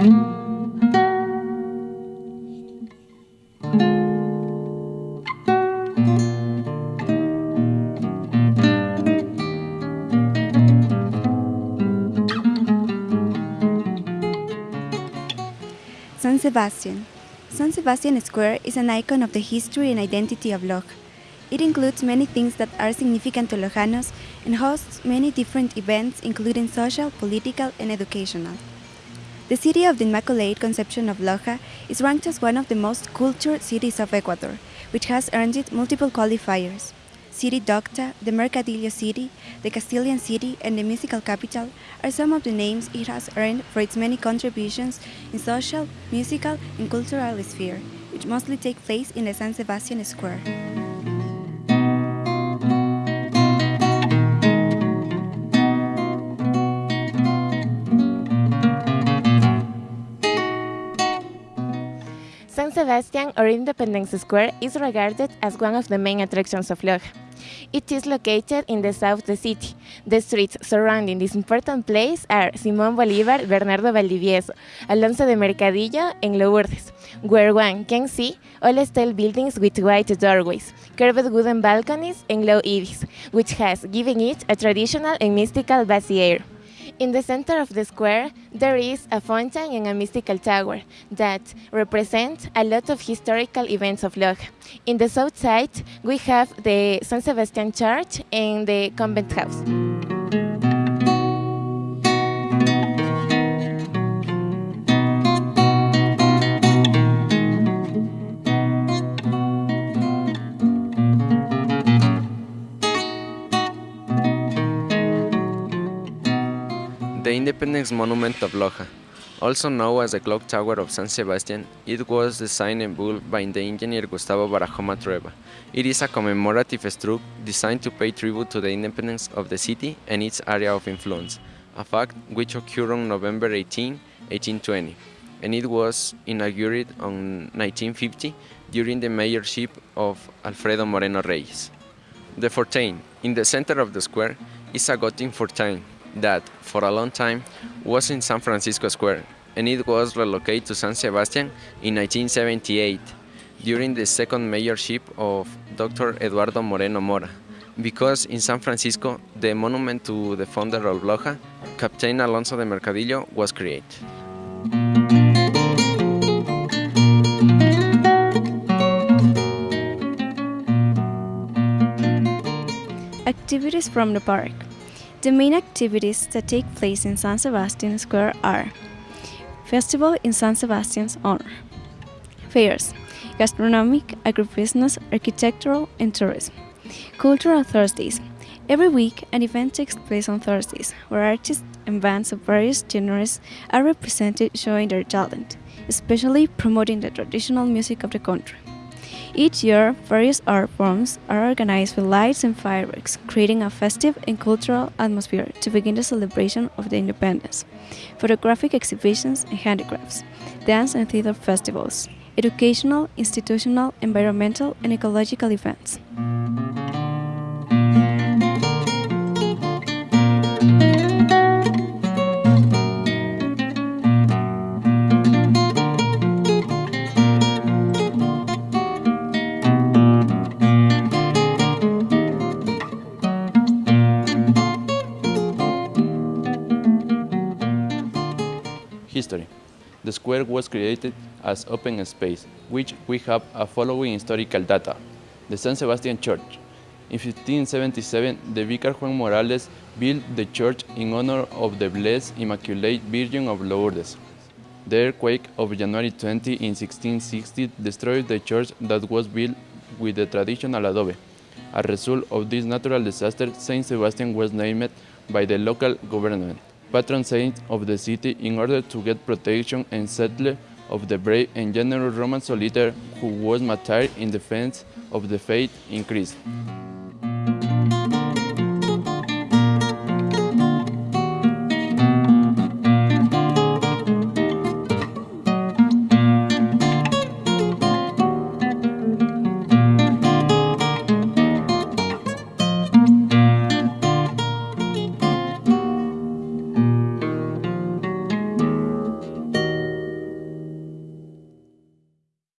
San Sebastian. San Sebastian Square is an icon of the history and identity of Loja. It includes many things that are significant to Lojanos and hosts many different events including social, political, and educational. The city of the Immaculate Conception of Loja is ranked as one of the most cultured cities of Ecuador, which has earned it multiple qualifiers. City Docta, the Mercadillo City, the Castilian City, and the Musical Capital are some of the names it has earned for its many contributions in social, musical, and cultural sphere, which mostly take place in the San Sebastian Square. Sebastian or Independence Square is regarded as one of the main attractions of Loja. It is located in the south of the city. The streets surrounding this important place are Simón Bolívar, Bernardo Valdivieso, Alonso de Mercadillo, and Lourdes, where one can see all style buildings with white doorways, curved wooden balconies, and low eaves, which has given it a traditional and mystical buzzy air. In the center of the square, there is a fountain and a mystical tower that represent a lot of historical events of Loja. In the south side, we have the San Sebastian Church and the convent house. The Independence Monument of Loja, also known as the Clock Tower of San Sebastian, it was designed and built by the engineer Gustavo Barahona Trueba. It is a commemorative structure designed to pay tribute to the independence of the city and its area of influence, a fact which occurred on November 18, 1820, and it was inaugurated on 1950 during the mayorship of Alfredo Moreno Reyes. The fountain, in the center of the square, is a Gothic fountain that, for a long time, was in San Francisco Square, and it was relocated to San Sebastian in 1978 during the second mayorship of Dr. Eduardo Moreno Mora, because in San Francisco, the monument to the founder of Loja, Captain Alonso de Mercadillo, was created. Activities from the park. The main activities that take place in San Sebastian Square are Festival in San Sebastian's honor, fairs, gastronomic, agribusiness, architectural, and tourism, cultural Thursdays. Every week, an event takes place on Thursdays, where artists and bands of various genres are represented showing their talent, especially promoting the traditional music of the country. Each year, various art forms are organized with lights and fireworks, creating a festive and cultural atmosphere to begin the celebration of the independence. Photographic exhibitions and handicrafts, dance and theater festivals, educational, institutional, environmental, and ecological events. History. The square was created as open space, which we have a following historical data. The San Sebastian Church. In 1577, the Vicar Juan Morales built the church in honor of the Blessed Immaculate Virgin of Lourdes. The earthquake of January 20 in 1660 destroyed the church that was built with the traditional adobe. As a result of this natural disaster, Saint Sebastian was named by the local government patron saint of the city in order to get protection and settler of the brave and generous Roman soldier who was martyred in defense of the faith in Christ.